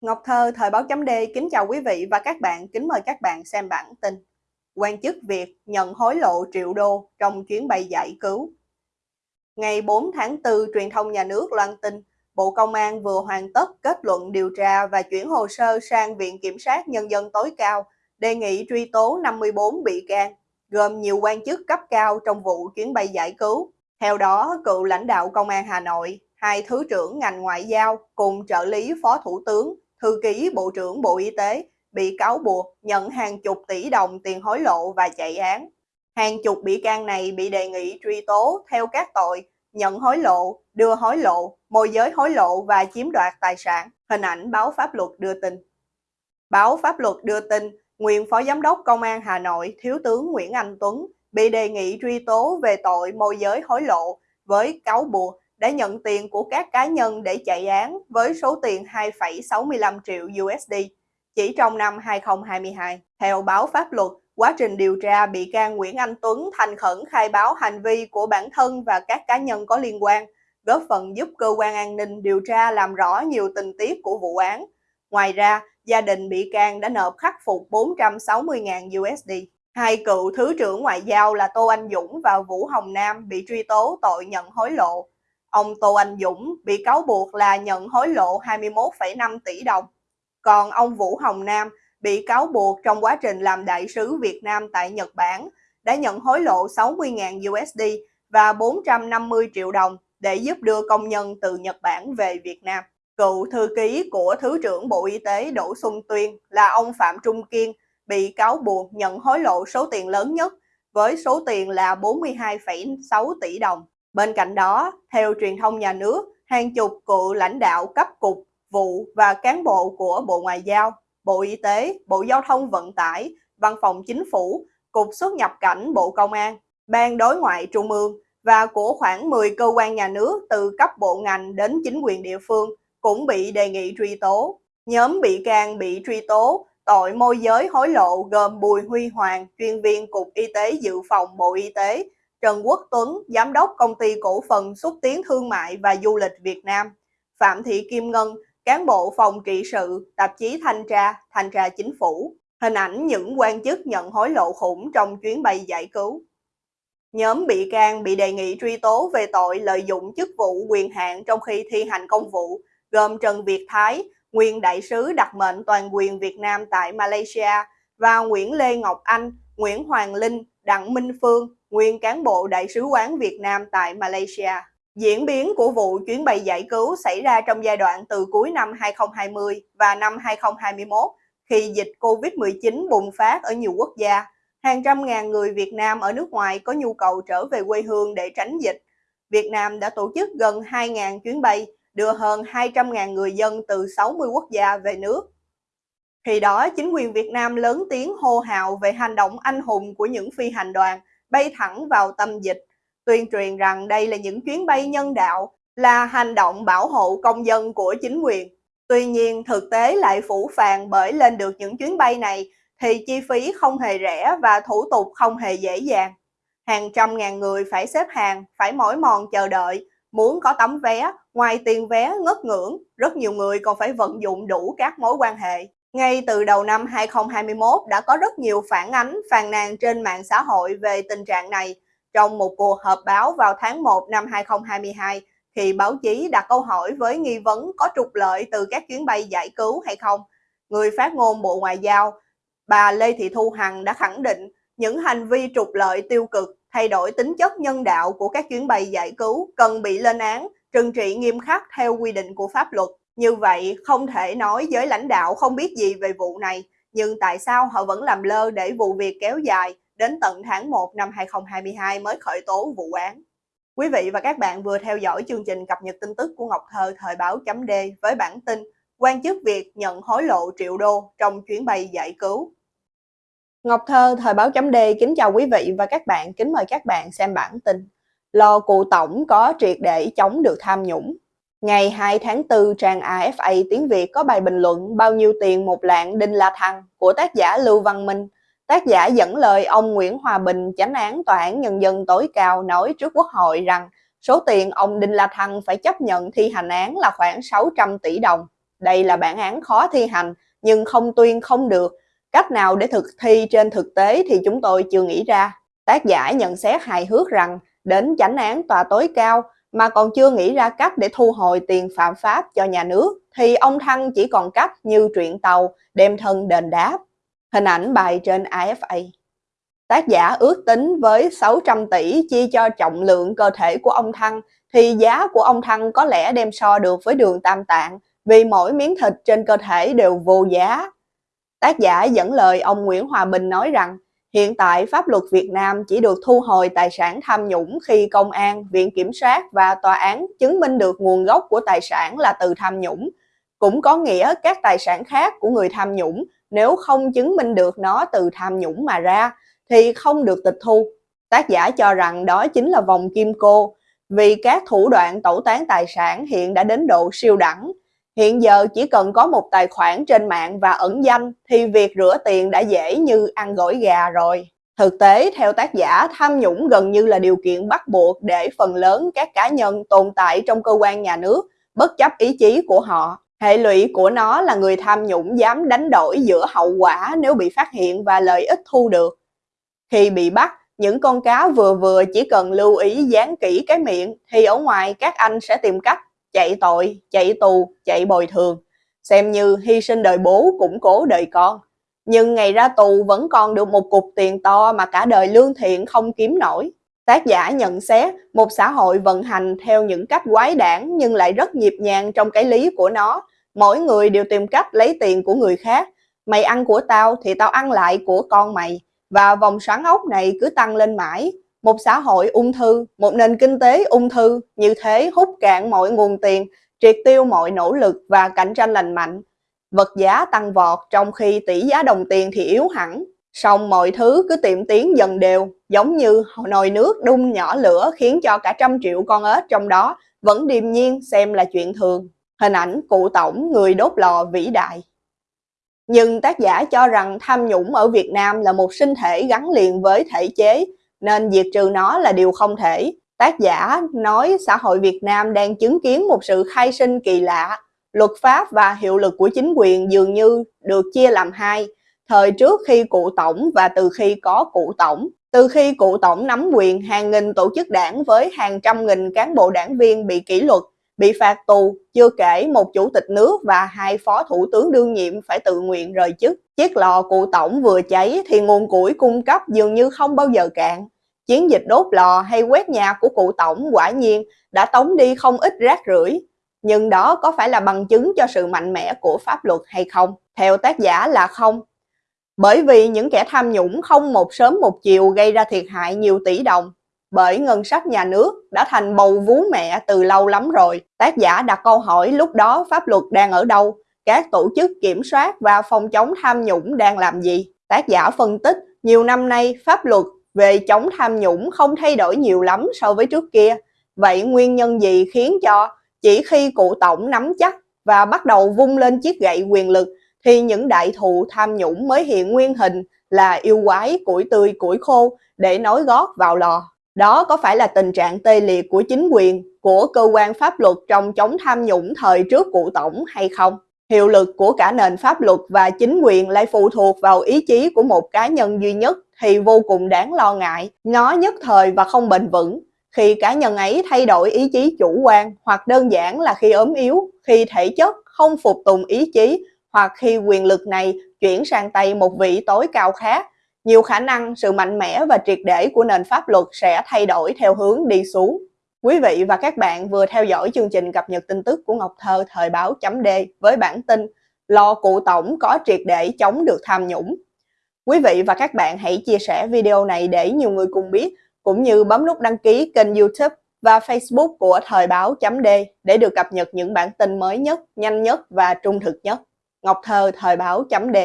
Ngọc Thơ, Thời báo chấm D kính chào quý vị và các bạn, kính mời các bạn xem bản tin. Quan chức Việt nhận hối lộ triệu đô trong chuyến bay giải cứu. Ngày 4 tháng 4, truyền thông nhà nước loan tin Bộ Công an vừa hoàn tất kết luận điều tra và chuyển hồ sơ sang Viện Kiểm sát Nhân dân tối cao, đề nghị truy tố 54 bị can, gồm nhiều quan chức cấp cao trong vụ chuyến bay giải cứu. Theo đó, cựu lãnh đạo Công an Hà Nội, hai thứ trưởng ngành ngoại giao cùng trợ lý phó thủ tướng thư ký Bộ trưởng Bộ Y tế bị cáo buộc nhận hàng chục tỷ đồng tiền hối lộ và chạy án. Hàng chục bị can này bị đề nghị truy tố theo các tội nhận hối lộ, đưa hối lộ, môi giới hối lộ và chiếm đoạt tài sản. Hình ảnh báo pháp luật đưa tin. Báo pháp luật đưa tin, nguyên Phó Giám đốc Công an Hà Nội Thiếu tướng Nguyễn Anh Tuấn bị đề nghị truy tố về tội môi giới hối lộ với cáo buộc đã nhận tiền của các cá nhân để chạy án với số tiền 2,65 triệu USD chỉ trong năm 2022. Theo báo pháp luật, quá trình điều tra bị can Nguyễn Anh Tuấn thành khẩn khai báo hành vi của bản thân và các cá nhân có liên quan, góp phần giúp cơ quan an ninh điều tra làm rõ nhiều tình tiết của vụ án. Ngoài ra, gia đình bị can đã nộp khắc phục 460.000 USD. Hai cựu Thứ trưởng Ngoại giao là Tô Anh Dũng và Vũ Hồng Nam bị truy tố tội nhận hối lộ. Ông Tô Anh Dũng bị cáo buộc là nhận hối lộ 21,5 tỷ đồng. Còn ông Vũ Hồng Nam bị cáo buộc trong quá trình làm đại sứ Việt Nam tại Nhật Bản đã nhận hối lộ 60.000 USD và 450 triệu đồng để giúp đưa công nhân từ Nhật Bản về Việt Nam. Cựu thư ký của Thứ trưởng Bộ Y tế Đỗ Xuân Tuyên là ông Phạm Trung Kiên bị cáo buộc nhận hối lộ số tiền lớn nhất với số tiền là 42,6 tỷ đồng. Bên cạnh đó, theo truyền thông nhà nước, hàng chục cựu lãnh đạo cấp cục, vụ và cán bộ của Bộ Ngoại giao, Bộ Y tế, Bộ Giao thông Vận tải, Văn phòng Chính phủ, Cục xuất nhập cảnh Bộ Công an, Ban đối ngoại Trung ương và của khoảng 10 cơ quan nhà nước từ cấp bộ ngành đến chính quyền địa phương cũng bị đề nghị truy tố. Nhóm bị can bị truy tố tội môi giới hối lộ gồm Bùi Huy Hoàng, chuyên viên Cục Y tế Dự phòng Bộ Y tế, Trần Quốc Tuấn, Giám đốc Công ty Cổ phần Xúc tiến Thương mại và Du lịch Việt Nam, Phạm Thị Kim Ngân, cán bộ phòng trị sự, tạp chí Thanh tra, Thanh tra Chính phủ. Hình ảnh những quan chức nhận hối lộ khủng trong chuyến bay giải cứu. Nhóm bị can bị đề nghị truy tố về tội lợi dụng chức vụ quyền hạn trong khi thi hành công vụ, gồm Trần Việt Thái, nguyên đại sứ đặc mệnh toàn quyền Việt Nam tại Malaysia và Nguyễn Lê Ngọc Anh, Nguyễn Hoàng Linh, Đặng Minh Phương, nguyên cán bộ Đại sứ quán Việt Nam tại Malaysia. Diễn biến của vụ chuyến bay giải cứu xảy ra trong giai đoạn từ cuối năm 2020 và năm 2021 khi dịch Covid-19 bùng phát ở nhiều quốc gia. Hàng trăm ngàn người Việt Nam ở nước ngoài có nhu cầu trở về quê hương để tránh dịch. Việt Nam đã tổ chức gần 2.000 chuyến bay, đưa hơn 200.000 người dân từ 60 quốc gia về nước. Khi đó, chính quyền Việt Nam lớn tiếng hô hào về hành động anh hùng của những phi hành đoàn bay thẳng vào tâm dịch, tuyên truyền rằng đây là những chuyến bay nhân đạo, là hành động bảo hộ công dân của chính quyền. Tuy nhiên, thực tế lại phủ phàng bởi lên được những chuyến bay này thì chi phí không hề rẻ và thủ tục không hề dễ dàng. Hàng trăm ngàn người phải xếp hàng, phải mỏi mòn chờ đợi, muốn có tấm vé, ngoài tiền vé ngất ngưỡng, rất nhiều người còn phải vận dụng đủ các mối quan hệ. Ngay từ đầu năm 2021 đã có rất nhiều phản ánh, phàn nàn trên mạng xã hội về tình trạng này. Trong một cuộc họp báo vào tháng 1 năm 2022, thì báo chí đặt câu hỏi với nghi vấn có trục lợi từ các chuyến bay giải cứu hay không, người phát ngôn Bộ Ngoại giao, bà Lê Thị Thu Hằng đã khẳng định những hành vi trục lợi tiêu cực, thay đổi tính chất nhân đạo của các chuyến bay giải cứu cần bị lên án, trừng trị nghiêm khắc theo quy định của pháp luật. Như vậy, không thể nói giới lãnh đạo không biết gì về vụ này, nhưng tại sao họ vẫn làm lơ để vụ việc kéo dài đến tận tháng 1 năm 2022 mới khởi tố vụ án? Quý vị và các bạn vừa theo dõi chương trình cập nhật tin tức của Ngọc Thơ thời báo chấm D với bản tin quan chức Việt nhận hối lộ triệu đô trong chuyến bay giải cứu. Ngọc Thơ thời báo chấm D kính chào quý vị và các bạn, kính mời các bạn xem bản tin. Lò cụ tổng có triệt để chống được tham nhũng. Ngày 2 tháng 4, trang AFA tiếng Việt có bài bình luận bao nhiêu tiền một lạng Đinh La Thăng của tác giả Lưu Văn Minh. Tác giả dẫn lời ông Nguyễn Hòa Bình, chánh án Tòa án Nhân dân tối cao nói trước Quốc hội rằng số tiền ông Đinh La Thăng phải chấp nhận thi hành án là khoảng 600 tỷ đồng. đây là bản án khó thi hành nhưng không tuyên không được. Cách nào để thực thi trên thực tế thì chúng tôi chưa nghĩ ra. Tác giả nhận xét hài hước rằng đến chánh án tòa tối cao mà còn chưa nghĩ ra cách để thu hồi tiền phạm pháp cho nhà nước, thì ông Thăng chỉ còn cách như truyện tàu, đem thân đền đáp. Hình ảnh bài trên AFA. Tác giả ước tính với 600 tỷ chia cho trọng lượng cơ thể của ông Thăng, thì giá của ông Thăng có lẽ đem so được với đường tam tạng, vì mỗi miếng thịt trên cơ thể đều vô giá. Tác giả dẫn lời ông Nguyễn Hòa Bình nói rằng hiện tại pháp luật Việt Nam chỉ được thu hồi tài sản tham nhũng khi công an, viện kiểm sát và tòa án chứng minh được nguồn gốc của tài sản là từ tham nhũng. Cũng có nghĩa các tài sản khác của người tham nhũng nếu không chứng minh được nó từ tham nhũng mà ra thì không được tịch thu. Tác giả cho rằng đó chính là vòng kim cô, vì các thủ đoạn tẩu tán tài sản hiện đã đến độ siêu đẳng. Hiện giờ chỉ cần có một tài khoản trên mạng và ẩn danh thì việc rửa tiền đã dễ như ăn gỏi gà rồi. Thực tế, theo tác giả, tham nhũng gần như là điều kiện bắt buộc để phần lớn các cá nhân tồn tại trong cơ quan nhà nước, bất chấp ý chí của họ. Hệ lụy của nó là người tham nhũng dám đánh đổi giữa hậu quả nếu bị phát hiện và lợi ích thu được. Khi bị bắt, những con cá vừa vừa chỉ cần lưu ý dán kỹ cái miệng thì ở ngoài các anh sẽ tìm cách chạy tội, chạy tù, chạy bồi thường, xem như hy sinh đời bố củng cố đời con. Nhưng ngày ra tù vẫn còn được một cục tiền to mà cả đời lương thiện không kiếm nổi. Tác giả nhận xét một xã hội vận hành theo những cách quái đản nhưng lại rất nhịp nhàng trong cái lý của nó. Mỗi người đều tìm cách lấy tiền của người khác. Mày ăn của tao thì tao ăn lại của con mày. Và vòng xoắn ốc này cứ tăng lên mãi. Một xã hội ung thư, một nền kinh tế ung thư, như thế hút cạn mọi nguồn tiền, triệt tiêu mọi nỗ lực và cạnh tranh lành mạnh. Vật giá tăng vọt trong khi tỷ giá đồng tiền thì yếu hẳn. Xong mọi thứ cứ tiệm tiến dần đều, giống như nồi nước đun nhỏ lửa khiến cho cả trăm triệu con ếch trong đó vẫn điềm nhiên xem là chuyện thường. Hình ảnh cụ tổng người đốt lò vĩ đại. Nhưng tác giả cho rằng tham nhũng ở Việt Nam là một sinh thể gắn liền với thể chế, nên diệt trừ nó là điều không thể. Tác giả nói xã hội Việt Nam đang chứng kiến một sự khai sinh kỳ lạ. Luật pháp và hiệu lực của chính quyền dường như được chia làm hai, thời trước khi cụ tổng và từ khi có cụ tổng. Từ khi cụ tổng nắm quyền, hàng nghìn tổ chức đảng với hàng trăm nghìn cán bộ đảng viên bị kỷ luật, bị phạt tù, chưa kể một chủ tịch nước và hai phó thủ tướng đương nhiệm phải tự nguyện rời chức. Chiếc lò cụ tổng vừa cháy thì nguồn củi cung cấp dường như không bao giờ cạn. Chiến dịch đốt lò hay quét nhà của cụ tổng quả nhiên đã tống đi không ít rác rưởi. Nhưng đó có phải là bằng chứng cho sự mạnh mẽ của pháp luật hay không? Theo tác giả là không. Bởi vì những kẻ tham nhũng không một sớm một chiều gây ra thiệt hại nhiều tỷ đồng, bởi ngân sách nhà nước đã thành bầu vú mẹ từ lâu lắm rồi. Tác giả đặt câu hỏi lúc đó pháp luật đang ở đâu, các tổ chức kiểm soát và phòng chống tham nhũng đang làm gì. Tác giả phân tích, nhiều năm nay pháp luật về chống tham nhũng không thay đổi nhiều lắm so với trước kia. Vậy nguyên nhân gì khiến cho chỉ khi cụ tổng nắm chắc và bắt đầu vung lên chiếc gậy quyền lực thì những đại thụ tham nhũng mới hiện nguyên hình là yêu quái, củi tươi, củi khô để nói gót vào lò. Đó có phải là tình trạng tê liệt của chính quyền, của cơ quan pháp luật trong chống tham nhũng thời trước cụ tổng hay không? Hiệu lực của cả nền pháp luật và chính quyền lại phụ thuộc vào ý chí của một cá nhân duy nhất thì vô cùng đáng lo ngại. Nó nhất thời và không bền vững. Khi cá nhân ấy thay đổi ý chí chủ quan hoặc đơn giản là khi ốm yếu, khi thể chất không phục tùng ý chí hoặc khi quyền lực này chuyển sang tay một vị tối cao khác nhiều khả năng sự mạnh mẽ và triệt để của nền pháp luật sẽ thay đổi theo hướng đi xuống. Quý vị và các bạn vừa theo dõi chương trình cập nhật tin tức của Ngọc Thơ thời báo chấm D với bản tin Lo cụ tổng có triệt để chống được tham nhũng. Quý vị và các bạn hãy chia sẻ video này để nhiều người cùng biết, cũng như bấm nút đăng ký kênh youtube và facebook của thời báo chấm D để được cập nhật những bản tin mới nhất, nhanh nhất và trung thực nhất. Ngọc Thơ thời báo chấm D